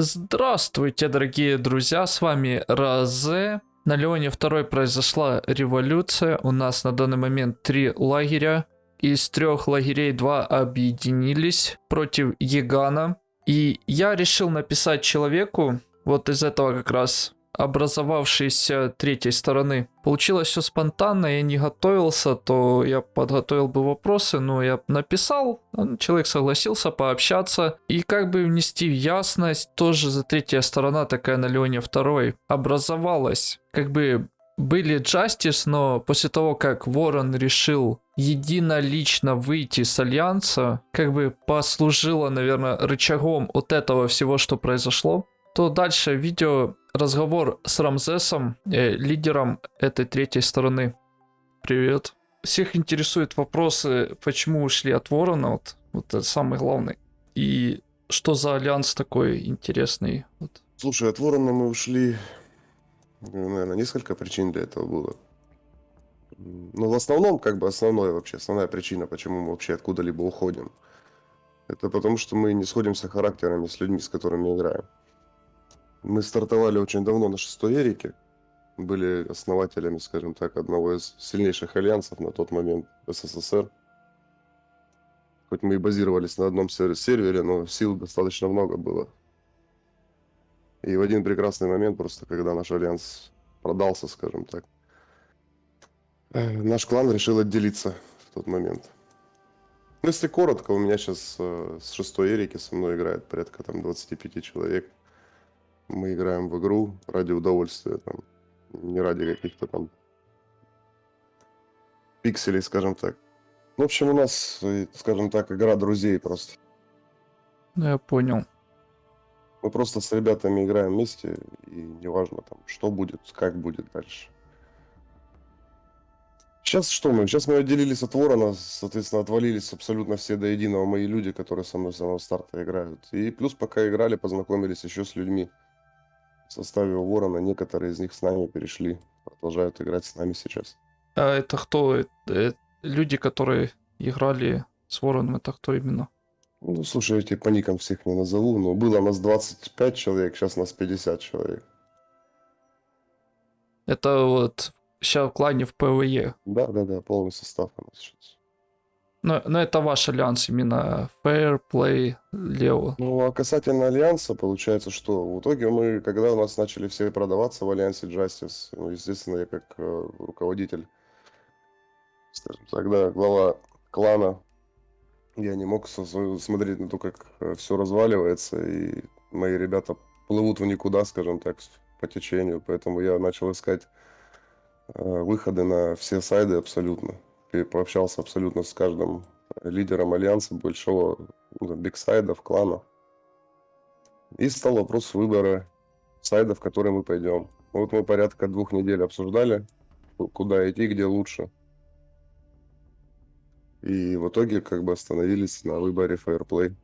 Здравствуйте, дорогие друзья, с вами Розе. На Леоне 2 произошла революция. У нас на данный момент три лагеря. Из трех лагерей два объединились против Егана. И я решил написать человеку, вот из этого как раз образовавшейся третьей стороны. Получилось все спонтанно, я не готовился, то я подготовил бы вопросы, но я написал, человек согласился пообщаться. И как бы внести в ясность, тоже за третья сторона, такая на Леоне второй, образовалась. Как бы были Джастис, но после того, как Ворон решил единолично выйти с Альянса, как бы послужило, наверное, рычагом от этого всего, что произошло, то дальше видео разговор с Рамзесом, э, лидером этой третьей стороны. Привет. Всех интересуют вопросы, почему ушли от Ворона, вот, вот это самый главный. И что за альянс такой интересный? Вот. Слушай, от Ворона мы ушли, наверное, несколько причин для этого было. Но в основном, как бы основная вообще, основная причина, почему мы вообще откуда-либо уходим, это потому, что мы не сходимся характерами с людьми, с которыми играем. Мы стартовали очень давно на шестой Эрике. Были основателями, скажем так, одного из сильнейших альянсов на тот момент СССР. Хоть мы и базировались на одном сервере, но сил достаточно много было. И в один прекрасный момент, просто когда наш альянс продался, скажем так, э, наш клан решил отделиться в тот момент. Ну, если коротко, у меня сейчас э, с шестой Эрики со мной играет порядка там 25 человек. Мы играем в игру ради удовольствия, там, не ради каких-то там пикселей, скажем так. В общем, у нас, э, скажем так, игра друзей просто. Ну, я понял. Мы просто с ребятами играем вместе, и неважно там, что будет, как будет дальше. Сейчас что мы? Сейчас мы отделились от Ворона, соответственно, отвалились абсолютно все до единого мои люди, которые со мной с самого старта играют. И плюс пока играли, познакомились еще с людьми, в составе Ворона. Некоторые из них с нами перешли, продолжают играть с нами сейчас. А это кто? Это люди, которые играли с Вороном, это кто именно? Ну, слушай, я тебе по никам всех не назову, но было нас 25 человек, сейчас нас 50 человек. Это вот сейчас в клане в ПВЕ. Да, да, да, полный состав у нас сейчас. Но, но это ваш альянс именно Fair Play Leo. Ну, а касательно альянса, получается, что в итоге мы, когда у нас начали все продаваться в альянсе Justice, ну, естественно, я как э, руководитель, скажем так, да, глава клана, я не мог смотреть на то, как э, все разваливается, и мои ребята плывут в никуда, скажем так, по течению, поэтому я начал искать э, выходы на все сайды абсолютно пообщался абсолютно с каждым лидером альянса большого ну, бигсайдов, кланов. И стал вопрос выбора сайда, в который мы пойдем. Вот мы порядка двух недель обсуждали, куда идти, где лучше. И в итоге как бы остановились на выборе Fireplay.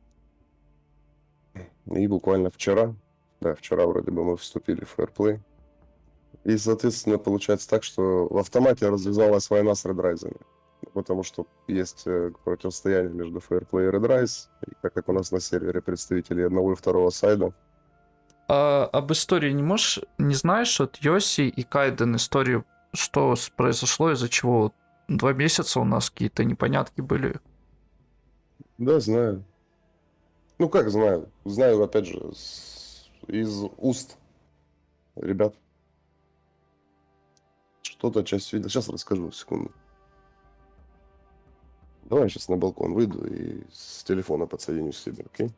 И буквально вчера, да, вчера вроде бы мы вступили в Fireplay. И, соответственно, получается так, что в автомате развязалась война с редрайзами потому что есть э, противостояние между Fairplay и Redrise, и так как у нас на сервере представители одного и второго сайда. А, об истории не можешь, не знаешь от Йоси и Кайден историю, что произошло, из-за чего два месяца у нас какие-то непонятки были? Да, знаю. Ну как знаю? Знаю, опять же, из уст ребят. Что-то часть видел. Сейчас расскажу, секунду. Давай я сейчас на балкон выйду и с телефона подсоединюсь к себе, окей?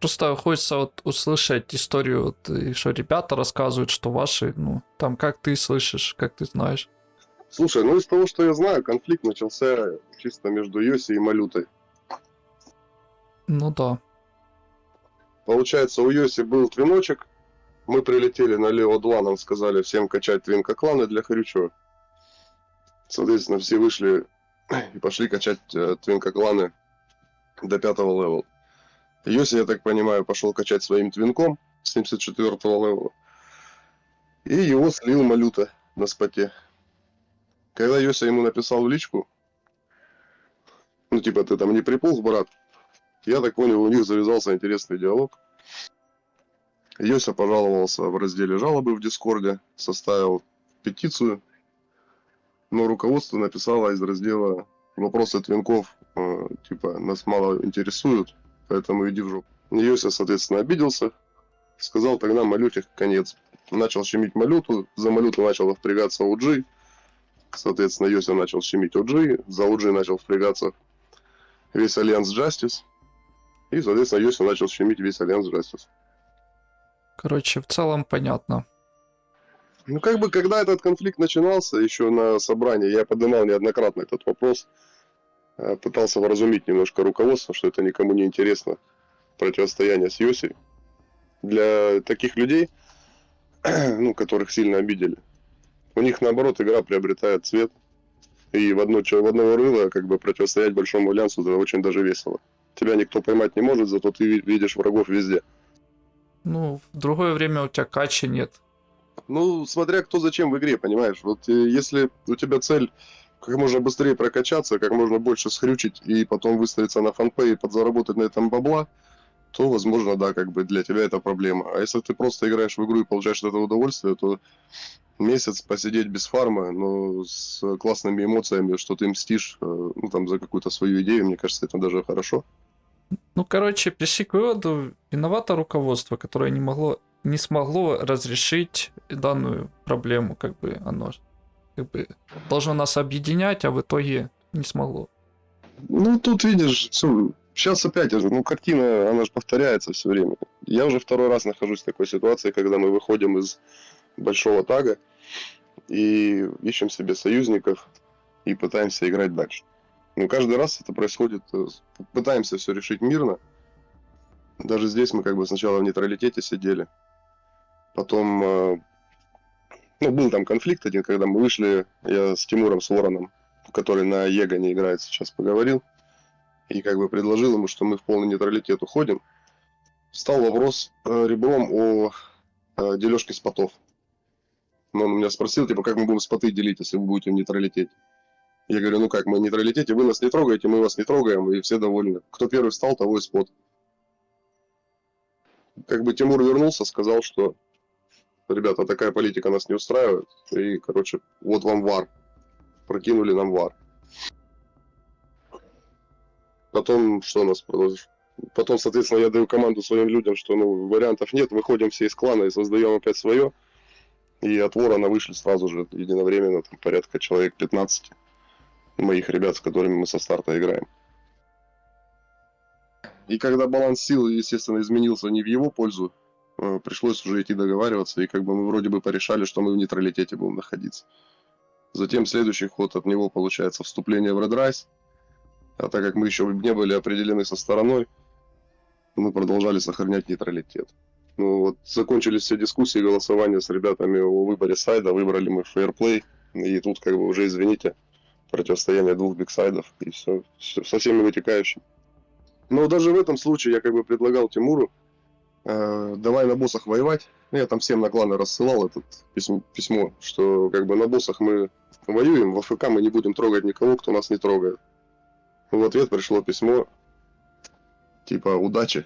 Просто хочется вот услышать историю, вот, и что ребята рассказывают, что ваши, ну, там, как ты слышишь, как ты знаешь. Слушай, ну из того, что я знаю, конфликт начался чисто между Йоси и Малютой. Ну да. Получается, у Йоси был твиночек, мы прилетели на Лео 2, нам сказали всем качать твинка кланы для Харючева. Соответственно, все вышли и пошли качать э, твинка кланы до пятого левела. Йоси, я так понимаю, пошел качать своим твинком 74-го левела. И его слил Малюта на споте. Когда Йося ему написал в личку, ну типа ты там не приполз, брат, я так понял, у них завязался интересный диалог. Йося пожаловался в разделе жалобы в Дискорде, составил петицию, но руководство написало из раздела вопросы твинков, э, типа, нас мало интересуют, поэтому иди в жопу. Йося, соответственно, обиделся, сказал тогда малюте конец. Начал щемить малюту, за малюту начал впрягаться OG, соответственно, Йося начал щемить OG, за OG начал впрягаться весь Альянс Justice, и, соответственно, Йося начал щемить весь Альянс Justice. Короче, в целом понятно. Ну, как бы, когда этот конфликт начинался, еще на собрании, я поднимал неоднократно этот вопрос, э, пытался вразумить немножко руководство, что это никому не интересно, противостояние с Йосей. Для таких людей, ну, которых сильно обидели, у них, наоборот, игра приобретает цвет, и в, одно, в одного рыла как бы противостоять Большому Альянсу это очень даже весело. Тебя никто поймать не может, зато ты видишь врагов везде. Ну, в другое время у тебя качи нет. Ну, смотря кто зачем в игре, понимаешь. Вот э, если у тебя цель как можно быстрее прокачаться, как можно больше схрючить и потом выставиться на фанпей и подзаработать на этом бабла, то, возможно, да, как бы для тебя это проблема. А если ты просто играешь в игру и получаешь от этого удовольствие, то месяц посидеть без фарма, но с классными эмоциями, что ты мстишь, э, ну, там, за какую-то свою идею, мне кажется, это даже хорошо. Ну, короче, пришли к выводу, виновато руководство, которое не могло, не смогло разрешить данную проблему, как бы оно как бы должно нас объединять, а в итоге не смогло. Ну, тут видишь, все, сейчас опять же, ну, картина, она же повторяется все время. Я уже второй раз нахожусь в такой ситуации, когда мы выходим из большого тага и ищем себе союзников и пытаемся играть дальше. Но каждый раз это происходит, э, пытаемся все решить мирно. Даже здесь мы как бы сначала в нейтралитете сидели, потом, э, ну, был там конфликт один, когда мы вышли, я с Тимуром, с Вороном, который на Его не играет сейчас, поговорил, и как бы предложил ему, что мы в полный нейтралитет уходим. Стал вопрос э, ребром о дележке спотов. Но он меня спросил, типа, как мы будем споты делить, если вы будете в нейтралитете. Я говорю, ну как, мы нейтралитете, вы нас не трогаете, мы вас не трогаем, и все довольны. Кто первый встал, того и спот. Как бы Тимур вернулся, сказал, что ребята, такая политика нас не устраивает, и, короче, вот вам вар. Прокинули нам вар. Потом, что у нас продолжит? Потом, соответственно, я даю команду своим людям, что ну, вариантов нет, выходим все из клана и создаем опять свое. И от ворона вышли сразу же единовременно, там порядка человек 15 моих ребят, с которыми мы со старта играем. И когда баланс сил, естественно, изменился не в его пользу, э, пришлось уже идти договариваться, и как бы мы вроде бы порешали, что мы в нейтралитете будем находиться. Затем следующий ход от него получается вступление в Red Rise, а так как мы еще не были определены со стороной, мы продолжали сохранять нейтралитет. Ну вот, закончились все дискуссии, голосования с ребятами о выборе сайда, выбрали мы Fairplay, и тут как бы уже, извините, противостояние двух бигсайдов и все, все со всеми вытекающими. Но даже в этом случае я как бы предлагал Тимуру, э, давай на боссах воевать. Ну, я там всем на кланы рассылал это письмо, письмо, что как бы на боссах мы воюем, в АФК мы не будем трогать никого, кто нас не трогает. В ответ пришло письмо, типа удачи.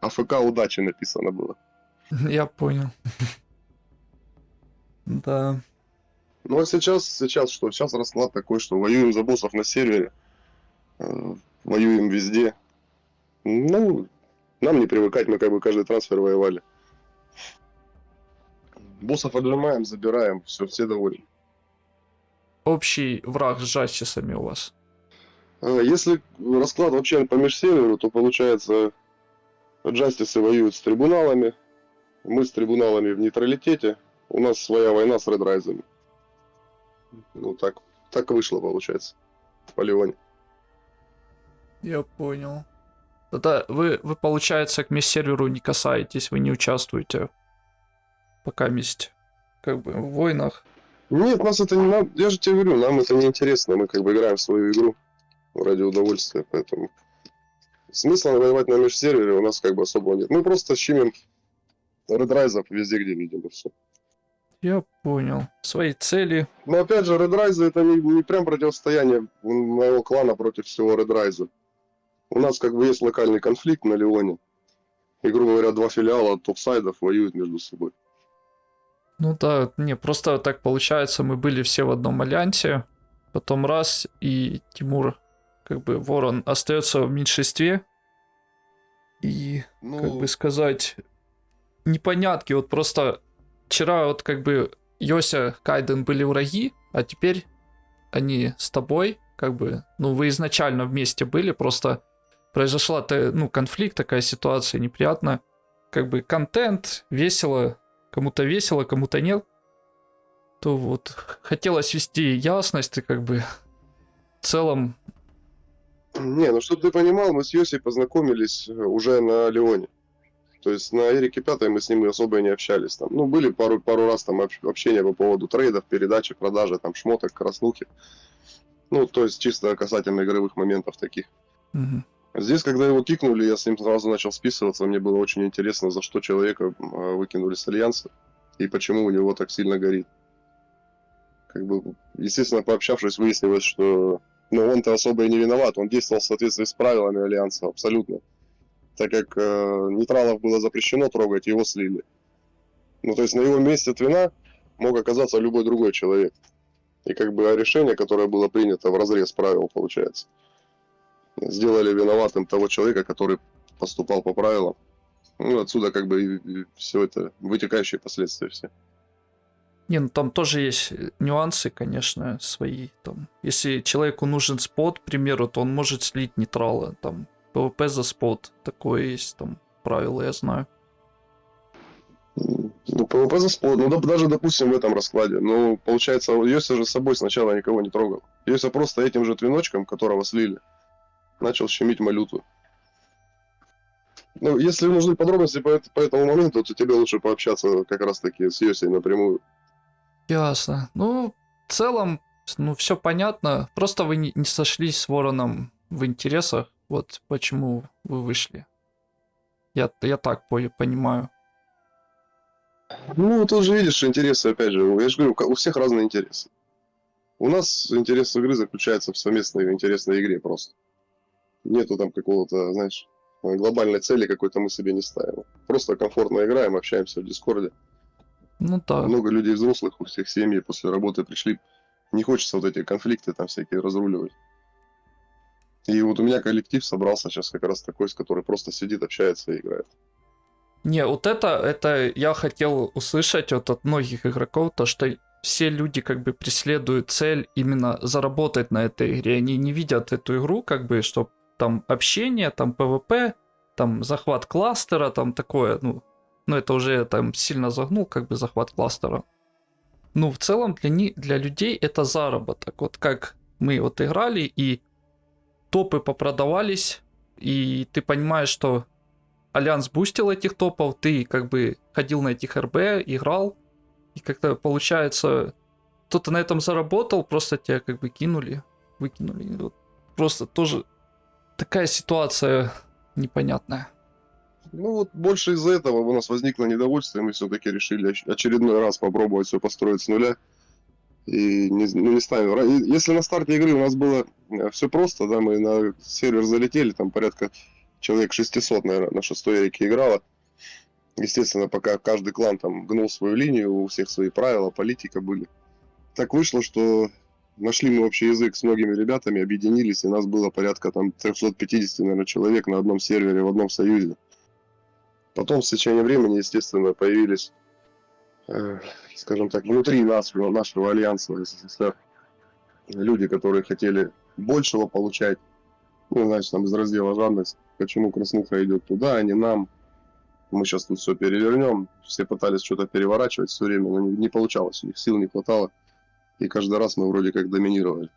АФК удачи написано было. Я понял. Да. Ну а сейчас, сейчас что? Сейчас расклад такой, что воюем за боссов на сервере, э, воюем везде. Ну, нам не привыкать, мы как бы каждый трансфер воевали. Боссов отжимаем, забираем, все, все довольны. Общий враг с джастисами у вас. А, если расклад вообще по межсерверу, то получается джастисы воюют с трибуналами, мы с трибуналами в нейтралитете, у нас своя война с редрайзами. Ну, так, так вышло, получается, в полигоне. Я понял. Тогда вы, вы, получается, к мисс-серверу не касаетесь, вы не участвуете пока месть, как бы, в войнах. Нет, нас это не надо, я же тебе говорю, нам это не интересно, мы как бы играем в свою игру ради удовольствия, поэтому смысла воевать на межсервере у нас как бы особо нет. Мы просто щемим редрайзов везде, где видим, и все. Я понял. Свои цели. Но опять же, Red Rise это не, не прям противостояние моего клана против всего Red Rise. У нас как бы есть локальный конфликт на Леоне. И, грубо говоря, два филиала топ-сайдов воюют между собой. Ну да, не, просто так получается, мы были все в одном альянсе, потом раз, и Тимур, как бы, Ворон остается в меньшинстве, и, Ну, как бы сказать, непонятки, вот просто вчера вот как бы Йося, Кайден были враги, а теперь они с тобой, как бы, ну вы изначально вместе были, просто произошла ну, конфликт, такая ситуация неприятная, как бы контент, весело, кому-то весело, кому-то нет, то вот хотелось вести ясность и как бы в целом, Не, ну чтобы ты понимал, мы с Йоси познакомились э, уже на Леоне. То есть на Эрике Пятой мы с ним особо и не общались. Там. Ну, были пару, пару раз там общ- общения по поводу трейдов, передачи, продажи, там, шмоток, краснухи. Ну, то есть чисто касательно игровых моментов таких. мгм. Здесь, когда его кикнули, я с ним сразу начал списываться. Мне было очень интересно, за что человека а, выкинули с Альянса и почему у него так сильно горит. Как бы, естественно, пообщавшись, выяснилось, что ну, он-то особо и не виноват. Он действовал в соответствии с правилами Альянса, абсолютно. Так как э, нейтралов было запрещено трогать, его слили. Ну, то есть на его месте Твина мог оказаться любой другой человек. И как бы решение, которое было принято в разрез правил, получается сделали виноватым того человека, который поступал по правилам. Ну, отсюда как бы все это, вытекающие последствия все. Не, ну там тоже есть э, нюансы, конечно, свои. Там, если человеку нужен спот, к примеру, то он может слить нейтрала. Там ПВП за спот. Такое есть там правило, я знаю. Ну, ПВП за спот, ну, да, даже, допустим, в этом раскладе. Ну, получается, Йося же с собой сначала никого не трогал. Йося просто этим же твиночком, которого слили, начал щемить малюту. Ну, если нужны подробности по, по этому моменту, то тебе лучше пообщаться как раз-таки с Йосей напрямую. Ясно. Ну, в целом, ну, все понятно. Просто вы не, не сошлись с Вороном в интересах. Вот почему вы вышли. Я, я так по- понимаю. Ну, тут же видишь интересы, опять же, я же говорю, у всех разные интересы. У нас интерес игры заключается в совместной интересной игре просто. Нету там какого-то, знаешь, глобальной цели какой-то мы себе не ставим. Просто комфортно играем, общаемся в Дискорде. Ну да. Много людей взрослых, у всех семьи после работы пришли. Не хочется вот эти конфликты там всякие разруливать. И вот у меня коллектив собрался сейчас как раз такой, с который просто сидит, общается и играет. Не, вот это, это я хотел услышать вот от многих игроков, то что все люди как бы преследуют цель именно заработать на этой игре. Они не видят эту игру как бы, что там общение, там ПВП, там захват кластера, там такое, ну, ну это уже там сильно загнул, как бы захват кластера. Ну, в целом для, ни- для людей это заработок. Вот как мы вот играли, и топы попродавались, и ты понимаешь, что Альянс бустил этих топов, ты как бы ходил на этих РБ, играл, и как-то получается, кто-то на этом заработал, просто тебя как бы кинули, выкинули. Вот просто тоже такая ситуация непонятная. Ну вот больше из-за этого у нас возникло недовольство, и мы все-таки решили оч- очередной раз попробовать все построить с нуля. И не, ну, не ставим. Если на старте игры у нас было все просто, да, мы на сервер залетели, там порядка человек 600, наверное, на шестой Эрике играло. Естественно, пока каждый клан там гнул свою линию, у всех свои правила, политика были. Так вышло, что нашли мы общий язык с многими ребятами, объединились, и нас было порядка там 350, наверное, человек на одном сервере, в одном союзе. Потом с течением времени, естественно, появились, э, скажем так, внутри нашего, нашего альянса СССР люди, которые хотели большего получать. Ну, значит, там из раздела жадность. Почему краснуха идет туда, а не нам? Мы сейчас тут все перевернем. Все пытались что-то переворачивать все время, но не, не получалось. У них сил не хватало. И каждый раз мы вроде как доминировали.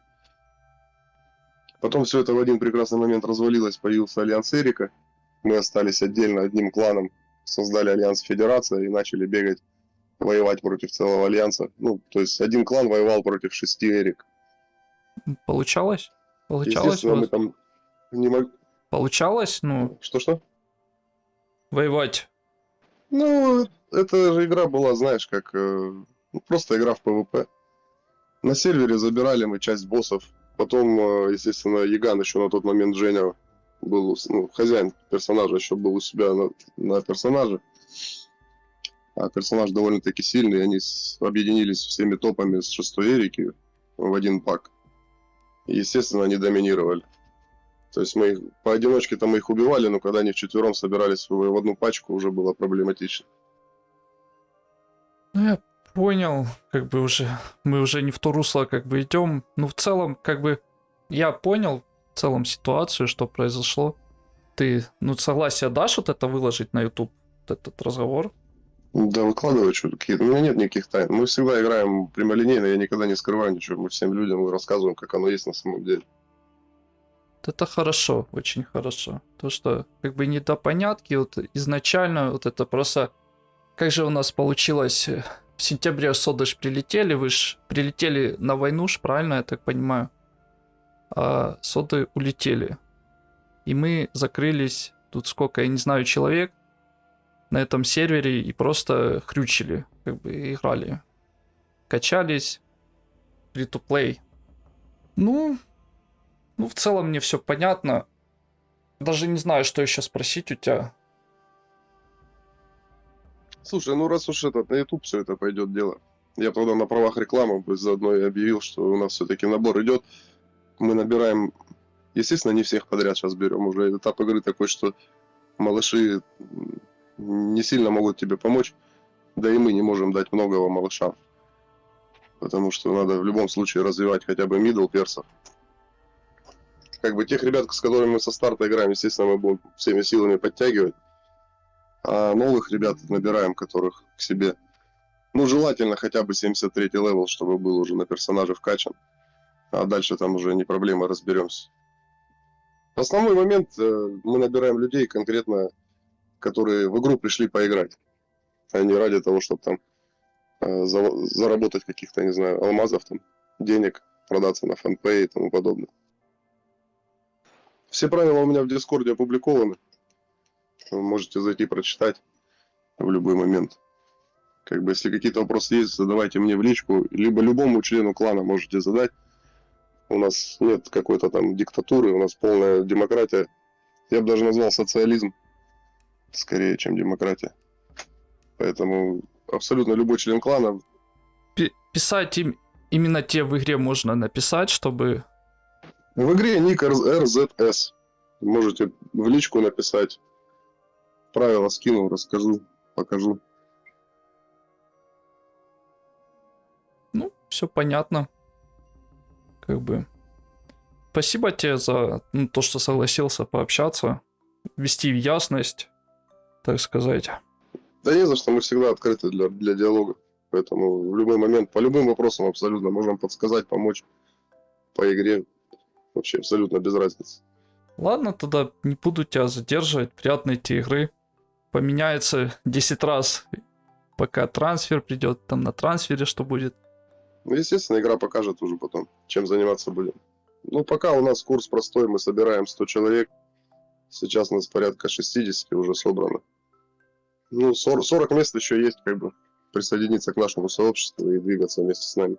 Потом все это в один прекрасный момент развалилось, появился Альянс Эрика. Мы остались отдельно одним кланом, создали Альянс Федерация и начали бегать, воевать против целого Альянса. Ну, то есть один клан воевал против шести Эрик. Получалось? Получалось? мы там не мог... Получалось, ну, Что-что? воевать. Ну, эта же игра была, знаешь, как э, ну, просто игра в ПВП. На сервере забирали мы часть боссов. Потом, э, естественно, Яган еще на тот момент Женя был ну, хозяин персонажа еще был у себя на, на персонаже. А персонаж довольно-таки сильный, они объединились всеми топами с шестой Эрики в один пак. Естественно, они доминировали. То есть мы их, поодиночке-то мы их убивали, но когда они вчетвером собирались в одну пачку, уже было проблематично. Ну, я понял, как бы уже, мы уже не в то русло как бы идем. Ну, в целом, как бы, я понял в целом ситуацию, что произошло. Ты, ну, согласие дашь вот это выложить на YouTube, вот этот разговор? Да, выкладывай что какие-то. У меня нет никаких тайн. Мы всегда играем прямолинейно, я никогда не скрываю ничего. Мы всем людям рассказываем, как оно есть на самом деле. Это хорошо, очень хорошо. То, что как бы недопонятки, вот изначально вот это просто... Как же у нас получилось э, в сентябре соды ж прилетели, вы ж прилетели на войну ж, правильно я так понимаю? А соды улетели. И мы закрылись, тут сколько, я не знаю, человек на этом сервере и просто хрючили, как бы играли. Качались, free-to-play. Ну, ну, в целом мне все понятно. Даже не знаю, что еще спросить у тебя. Слушай, ну раз уж этот на YouTube все это пойдет дело. Я тогда на правах рекламы заодно и объявил, что у нас все-таки набор идет. Мы набираем, естественно, не всех подряд сейчас берем. Уже этап игры такой, что малыши не сильно могут тебе помочь. Да и мы не можем дать многого малышам. Потому что надо в любом случае развивать хотя бы мидл персов как бы тех ребят, с которыми мы со старта играем, естественно, мы будем всеми силами подтягивать. А новых ребят набираем, которых к себе. Ну, желательно хотя бы 73 левел, чтобы был уже на персонаже вкачан. А дальше там уже не проблема, разберемся. Основной момент, э, мы набираем людей конкретно, которые в игру пришли поиграть. А не ради того, чтобы там э, заработать каких-то, не знаю, алмазов, там, денег, продаться на FunPay и тому подобное. Все правила у меня в Дискорде опубликованы. Вы можете зайти прочитать в любой момент. Как бы, если какие-то вопросы есть, задавайте мне в личку, либо любому члену клана можете задать. У нас нет какой-то там диктатуры, у нас полная демократия. Я бы даже назвал социализм скорее, чем демократия. Поэтому абсолютно любой член клана... Писать им именно те в игре можно написать, чтобы в игре ник RZS. Можете в личку написать. Правила скину, расскажу, покажу. Ну, все понятно. Как бы. Спасибо тебе за ну, то, что согласился пообщаться, ввести в ясность, так сказать. Да не за что, мы всегда открыты для, для диалога. Поэтому в любой момент, по любым вопросам абсолютно можем подсказать, помочь по игре. Вообще абсолютно без разницы. Ладно, тогда не буду тебя задерживать. Приятной тебе игры. Поменяется 10 раз, пока трансфер придет. Там на трансфере что будет. Ну, естественно, игра покажет уже потом, чем заниматься будем. Ну, пока у нас курс простой, мы собираем 100 человек. Сейчас у нас порядка 60 уже собрано. Ну, 40, 40 мест еще есть, как бы, присоединиться к нашему сообществу и двигаться вместе с нами.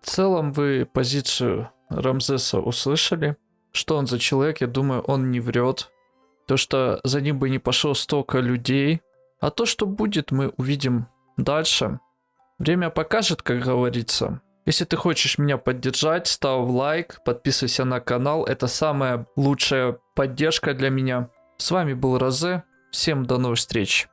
В целом вы позицию Рамзеса услышали. Что он за человек, я думаю, он не врет. То, что за ним бы не пошло столько людей. А то, что будет, мы увидим дальше. Время покажет, как говорится. Если ты хочешь меня поддержать, ставь лайк, подписывайся на канал. Это самая лучшая поддержка для меня. С вами был Розе. Всем до новых встреч.